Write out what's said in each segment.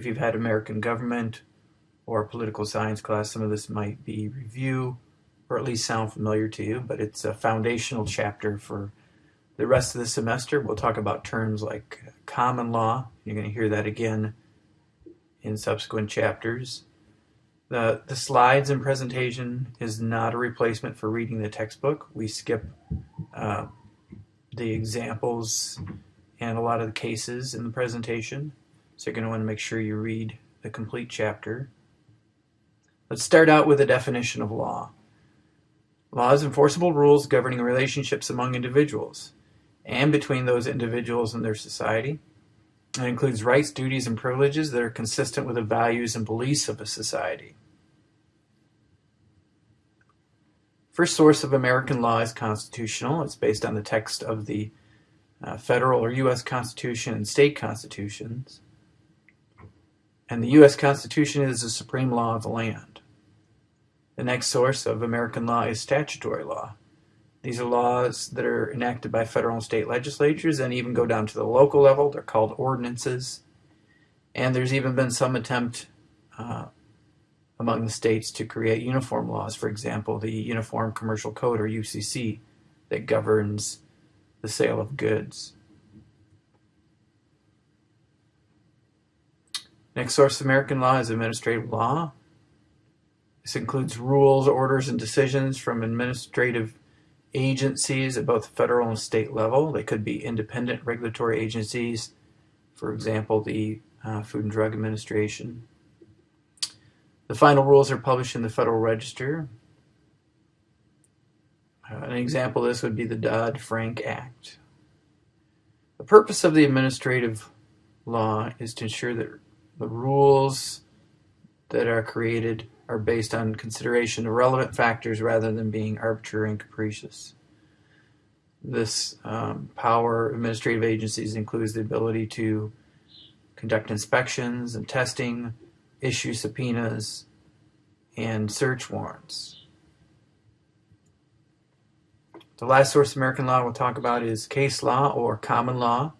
if you've had American government or political science class, some of this might be review or at least sound familiar to you, but it's a foundational chapter for the rest of the semester. We'll talk about terms like common law. You're going to hear that again in subsequent chapters. The, the slides and presentation is not a replacement for reading the textbook. We skip uh, the examples and a lot of the cases in the presentation. So you're going to want to make sure you read the complete chapter. Let's start out with a definition of law. Law is enforceable rules governing relationships among individuals and between those individuals and their society. It includes rights, duties, and privileges that are consistent with the values and beliefs of a society. First source of American law is constitutional. It's based on the text of the uh, federal or U.S. Constitution and state constitutions. And the U.S. Constitution is the supreme law of the land. The next source of American law is statutory law. These are laws that are enacted by federal and state legislatures and even go down to the local level. They're called ordinances. And there's even been some attempt uh, among the states to create uniform laws. For example, the Uniform Commercial Code, or UCC, that governs the sale of goods. Next source of American law is administrative law. This includes rules, orders, and decisions from administrative agencies at both federal and state level. They could be independent regulatory agencies, for example, the uh, Food and Drug Administration. The final rules are published in the Federal Register. Uh, an example of this would be the Dodd-Frank Act. The purpose of the administrative law is to ensure that the rules that are created are based on consideration of relevant factors rather than being arbitrary and capricious. This um, power administrative agencies includes the ability to conduct inspections and testing, issue subpoenas, and search warrants. The last source of American law we'll talk about is case law or common law,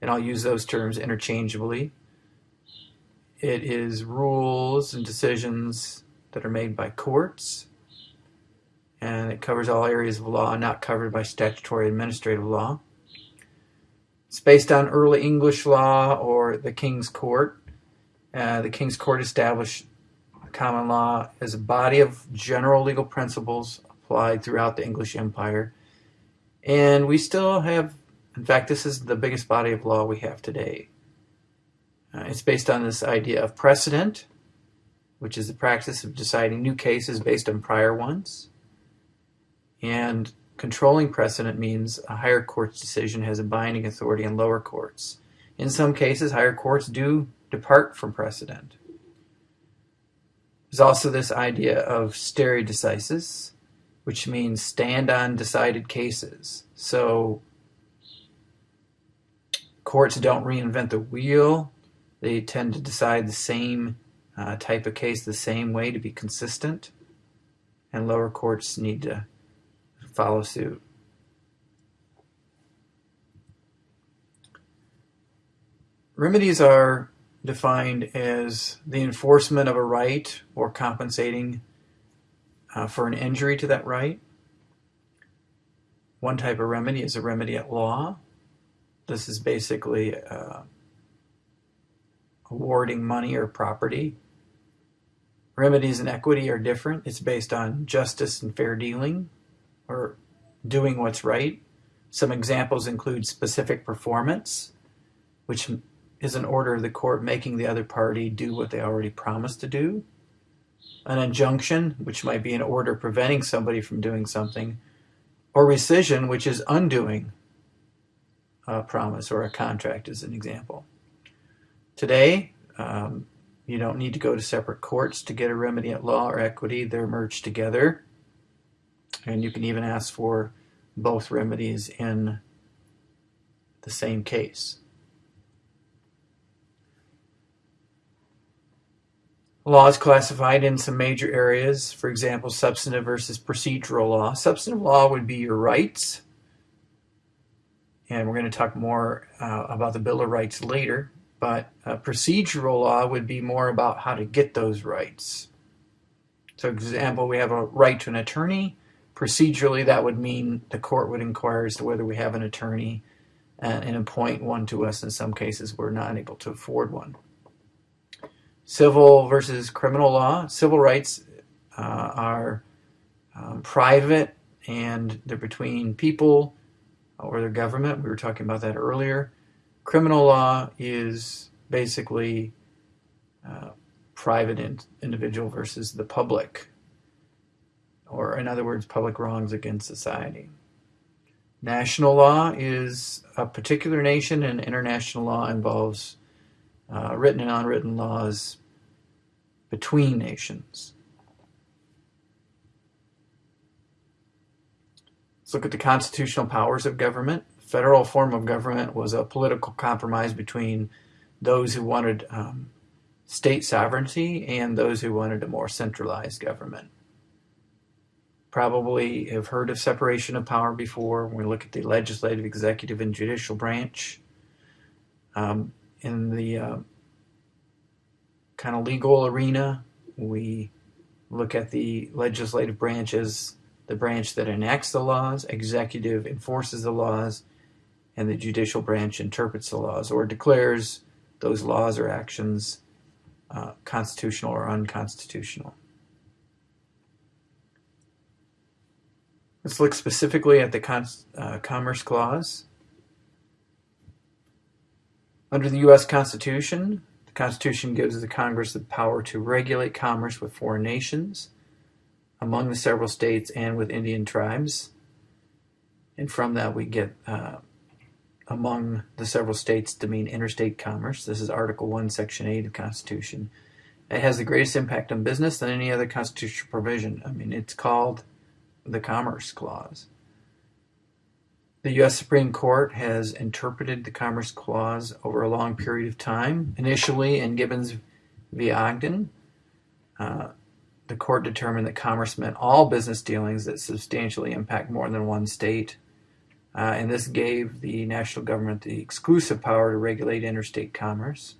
and I'll use those terms interchangeably. It is rules and decisions that are made by courts, and it covers all areas of law not covered by statutory administrative law. It's based on early English law or the King's Court. Uh, the King's Court established common law as a body of general legal principles applied throughout the English Empire. And we still have, in fact, this is the biggest body of law we have today. Uh, it's based on this idea of precedent, which is the practice of deciding new cases based on prior ones. And controlling precedent means a higher court's decision has a binding authority in lower courts. In some cases, higher courts do depart from precedent. There's also this idea of stare decisis, which means stand on decided cases. So courts don't reinvent the wheel they tend to decide the same uh, type of case the same way to be consistent, and lower courts need to follow suit. Remedies are defined as the enforcement of a right or compensating uh, for an injury to that right. One type of remedy is a remedy at law. This is basically uh, awarding money or property. Remedies and equity are different. It's based on justice and fair dealing or doing what's right. Some examples include specific performance, which is an order of the court making the other party do what they already promised to do. An injunction, which might be an order preventing somebody from doing something. Or rescission, which is undoing a promise or a contract, as an example. Today, um, you don't need to go to separate courts to get a remedy at law or equity. They're merged together. And you can even ask for both remedies in the same case. Law is classified in some major areas, for example, substantive versus procedural law. Substantive law would be your rights, and we're going to talk more uh, about the Bill of Rights later but procedural law would be more about how to get those rights. So, example, we have a right to an attorney. Procedurally, that would mean the court would inquire as to whether we have an attorney and, and appoint one to us. In some cases, we're not able to afford one. Civil versus criminal law. Civil rights uh, are um, private and they're between people or their government. We were talking about that earlier. Criminal law is basically uh, private in, individual versus the public, or in other words, public wrongs against society. National law is a particular nation, and international law involves uh, written and unwritten laws between nations. Let's look at the constitutional powers of government. Federal form of government was a political compromise between those who wanted um, state sovereignty and those who wanted a more centralized government. Probably have heard of separation of power before when we look at the legislative, executive, and judicial branch. Um, in the uh, kind of legal arena, we look at the legislative branch as the branch that enacts the laws, executive enforces the laws, and the judicial branch interprets the laws or declares those laws or actions uh, constitutional or unconstitutional. Let's look specifically at the uh, Commerce Clause. Under the U.S. Constitution, the Constitution gives the Congress the power to regulate commerce with foreign nations among the several states and with Indian tribes. And from that, we get uh, among the several states to mean interstate commerce. This is Article 1, Section 8 of the Constitution. It has the greatest impact on business than any other constitutional provision. I mean, it's called the Commerce Clause. The U.S. Supreme Court has interpreted the Commerce Clause over a long period of time. Initially, in Gibbons v. Ogden, uh, the court determined that commerce meant all business dealings that substantially impact more than one state. Uh, and this gave the national government the exclusive power to regulate interstate commerce.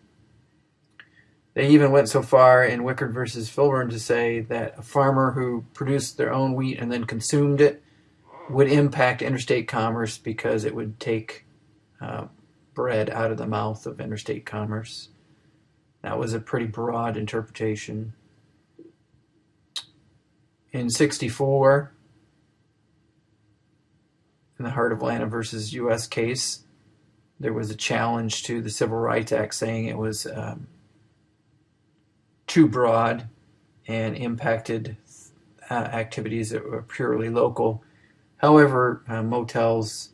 They even went so far in Wickard versus Filburn to say that a farmer who produced their own wheat and then consumed it would impact interstate commerce because it would take uh, bread out of the mouth of interstate commerce. That was a pretty broad interpretation in 64 in the Heart of Atlanta versus U.S. case, there was a challenge to the Civil Rights Act saying it was um, too broad and impacted uh, activities that were purely local. However, uh, motels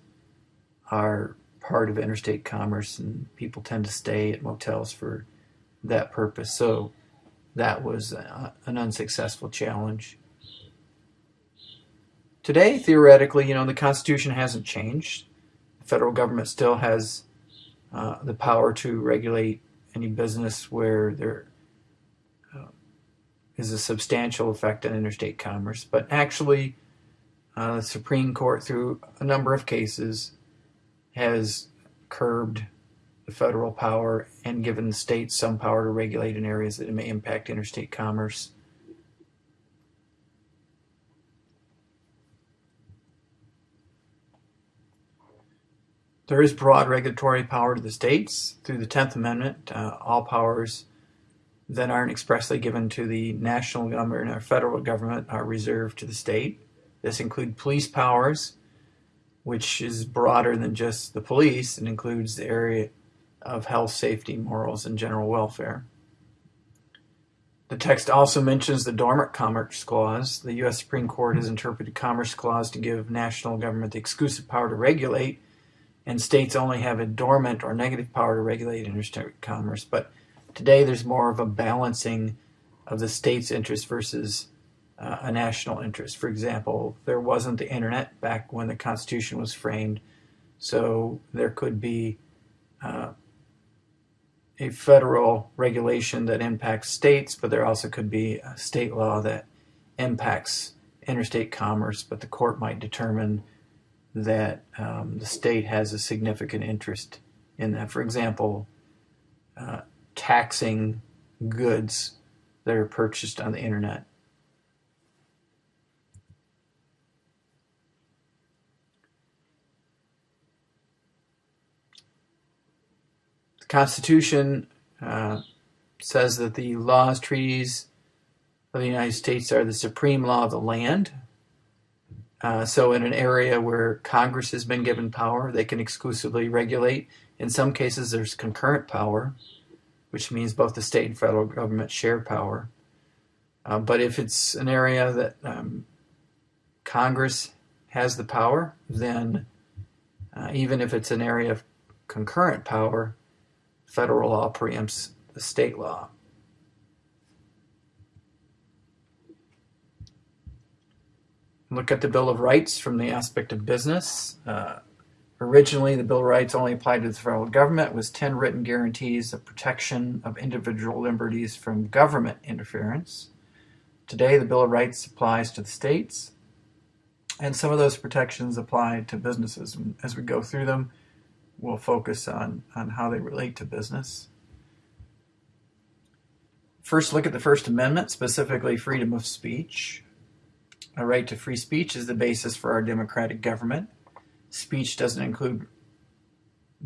are part of interstate commerce and people tend to stay at motels for that purpose. So that was uh, an unsuccessful challenge. Today, theoretically, you know, the Constitution hasn't changed. The federal government still has uh, the power to regulate any business where there uh, is a substantial effect on interstate commerce. But actually, uh, the Supreme Court, through a number of cases, has curbed the federal power and given the states some power to regulate in areas that may impact interstate commerce. There is broad regulatory power to the states through the 10th Amendment. Uh, all powers that aren't expressly given to the national government or federal government are reserved to the state. This includes police powers, which is broader than just the police and includes the area of health, safety, morals, and general welfare. The text also mentions the Dormant Commerce Clause. The U.S. Supreme Court has interpreted Commerce Clause to give national government the exclusive power to regulate and states only have a dormant or negative power to regulate interstate commerce. But today there's more of a balancing of the state's interest versus uh, a national interest. For example, there wasn't the internet back when the Constitution was framed, so there could be uh, a federal regulation that impacts states, but there also could be a state law that impacts interstate commerce, but the court might determine that um, the state has a significant interest in that. For example, uh, taxing goods that are purchased on the internet. The Constitution uh, says that the laws, treaties of the United States are the supreme law of the land. Uh, so, in an area where Congress has been given power, they can exclusively regulate. In some cases, there's concurrent power, which means both the state and federal government share power. Uh, but if it's an area that um, Congress has the power, then uh, even if it's an area of concurrent power, federal law preempts the state law. Look at the Bill of Rights from the aspect of business. Uh, originally, the Bill of Rights only applied to the federal government. It was 10 written guarantees of protection of individual liberties from government interference. Today, the Bill of Rights applies to the states, and some of those protections apply to businesses. And as we go through them, we'll focus on, on how they relate to business. First, look at the First Amendment, specifically freedom of speech. A right to free speech is the basis for our democratic government. Speech doesn't include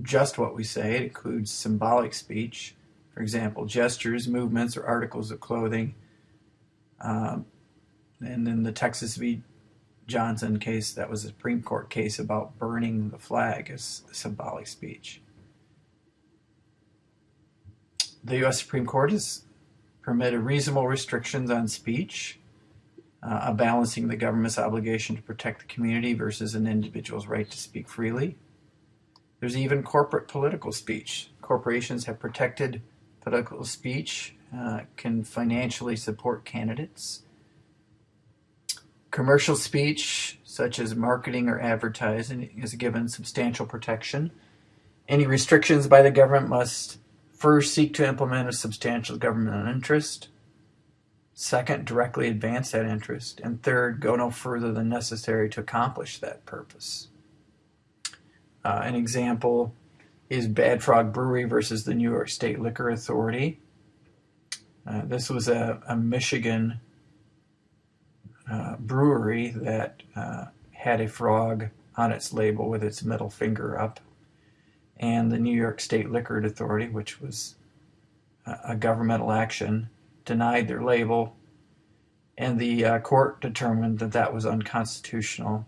just what we say, it includes symbolic speech. For example, gestures, movements, or articles of clothing. Um, and in the Texas v. Johnson case, that was a Supreme Court case about burning the flag as symbolic speech. The U.S. Supreme Court has permitted reasonable restrictions on speech uh, balancing the government's obligation to protect the community versus an individual's right to speak freely. There's even corporate political speech. Corporations have protected political speech, uh, can financially support candidates. Commercial speech, such as marketing or advertising, is given substantial protection. Any restrictions by the government must first seek to implement a substantial governmental interest. Second, directly advance that interest. And third, go no further than necessary to accomplish that purpose. Uh, an example is Bad Frog Brewery versus the New York State Liquor Authority. Uh, this was a, a Michigan uh, brewery that uh, had a frog on its label with its middle finger up. And the New York State Liquor Authority, which was a governmental action, denied their label, and the uh, court determined that that was unconstitutional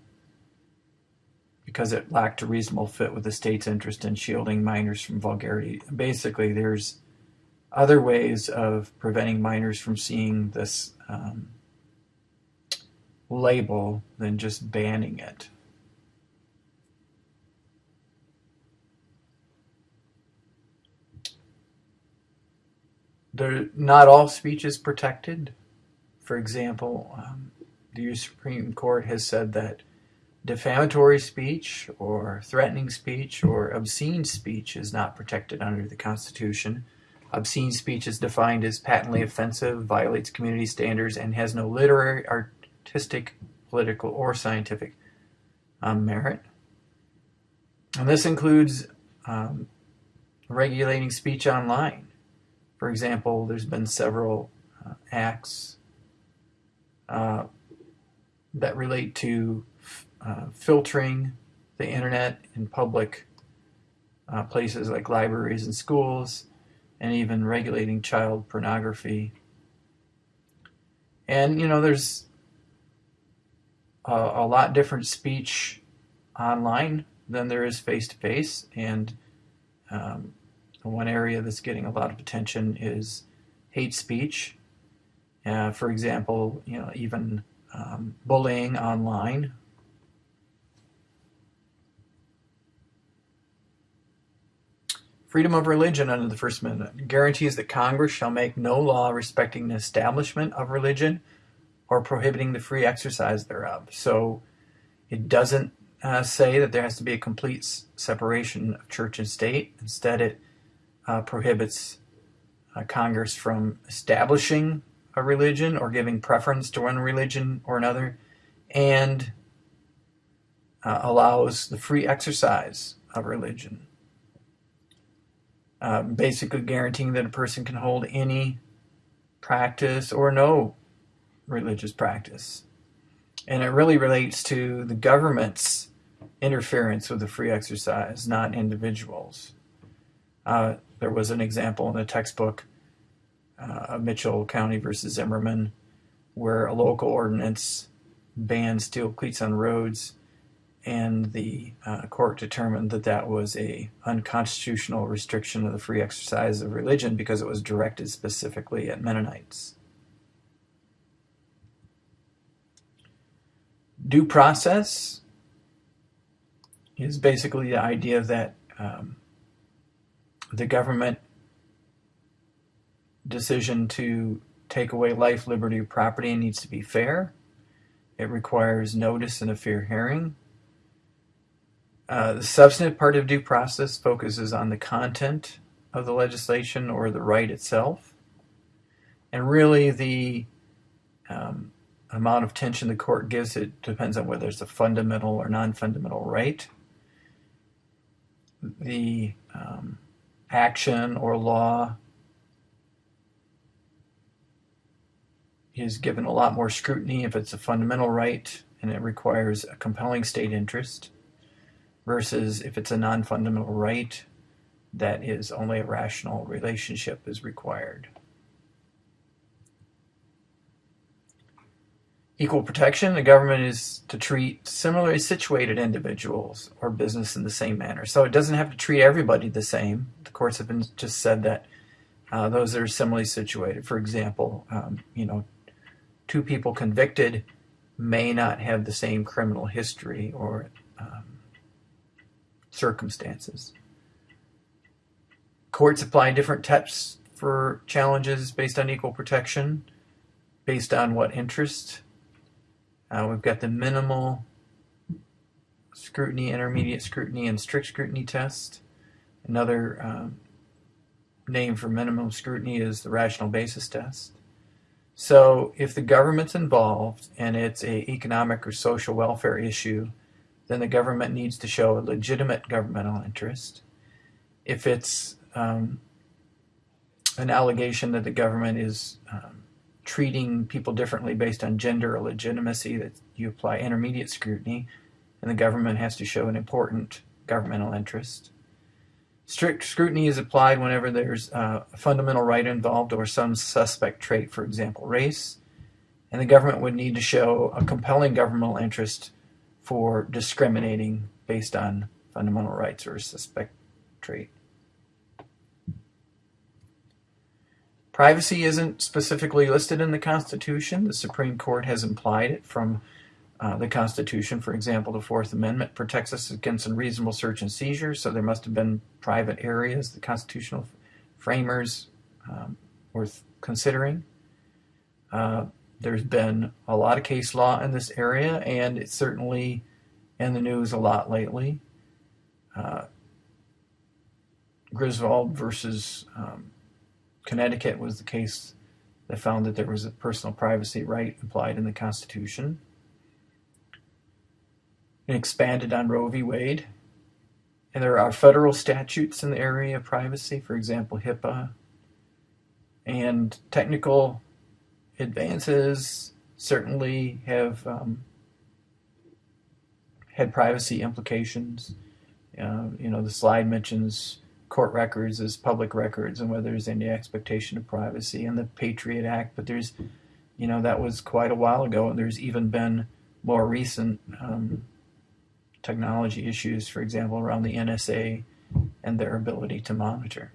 because it lacked a reasonable fit with the state's interest in shielding minors from vulgarity. Basically, there's other ways of preventing minors from seeing this um, label than just banning it. There, not all speech is protected. For example, um, the Supreme Court has said that defamatory speech or threatening speech or obscene speech is not protected under the Constitution. Obscene speech is defined as patently offensive, violates community standards, and has no literary, artistic, political, or scientific um, merit. And this includes um, regulating speech online. For example, there's been several uh, acts uh, that relate to uh, filtering the internet in public uh, places like libraries and schools, and even regulating child pornography. And you know, there's a, a lot different speech online than there is face to face, and um, one area that's getting a lot of attention is hate speech. Uh, for example, you know, even um, bullying online. Freedom of religion under the First Amendment guarantees that Congress shall make no law respecting the establishment of religion or prohibiting the free exercise thereof. So it doesn't uh, say that there has to be a complete separation of church and state. Instead, it uh, prohibits uh, Congress from establishing a religion or giving preference to one religion or another, and uh, allows the free exercise of religion. uh, basically guaranteeing that a person can hold any practice or no religious practice. And it really relates to the government's interference with the free exercise, not individuals. Uh, there was an example in the textbook uh, Mitchell County versus Zimmerman where a local ordinance banned steel cleats on roads and the uh, court determined that that was a unconstitutional restriction of the free exercise of religion because it was directed specifically at Mennonites. Due process is basically the idea that um, the government decision to take away life, liberty, or property needs to be fair. It requires notice and a fair hearing. Uh, the substantive part of due process focuses on the content of the legislation or the right itself. And really, the um, amount of tension the court gives it depends on whether it's a fundamental or non fundamental right. The um, action or law is given a lot more scrutiny if it's a fundamental right and it requires a compelling state interest versus if it's a non-fundamental right that is only a rational relationship is required. Equal protection, the government is to treat similarly situated individuals or business in the same manner. So it doesn't have to treat everybody the same. The courts have been just said that uh, those that are similarly situated. For example, um, you know, two people convicted may not have the same criminal history or um, circumstances. Courts apply different tests for challenges based on equal protection, based on what interest. Uh, we've got the minimal scrutiny, intermediate scrutiny, and strict scrutiny test. Another um, name for minimum scrutiny is the rational basis test. So if the government's involved and it's a economic or social welfare issue, then the government needs to show a legitimate governmental interest. If it's um, an allegation that the government is um, treating people differently based on gender or legitimacy, that you apply intermediate scrutiny, and the government has to show an important governmental interest. Strict scrutiny is applied whenever there's uh, a fundamental right involved or some suspect trait, for example, race, and the government would need to show a compelling governmental interest for discriminating based on fundamental rights or suspect trait. Privacy isn't specifically listed in the Constitution. The Supreme Court has implied it from uh, the Constitution. For example, the Fourth Amendment protects us against unreasonable search and seizure, so there must have been private areas the constitutional framers um, were considering. Uh, there's been a lot of case law in this area, and it's certainly in the news a lot lately. Uh, Griswold versus um, Connecticut was the case that found that there was a personal privacy right implied in the Constitution and expanded on Roe v. Wade. And there are federal statutes in the area of privacy, for example, HIPAA. And technical advances certainly have um, had privacy implications. Uh, you know, the slide mentions court records as public records and whether there's any expectation of privacy and the Patriot Act, but there's, you know, that was quite a while ago, and there's even been more recent um, technology issues, for example, around the NSA and their ability to monitor.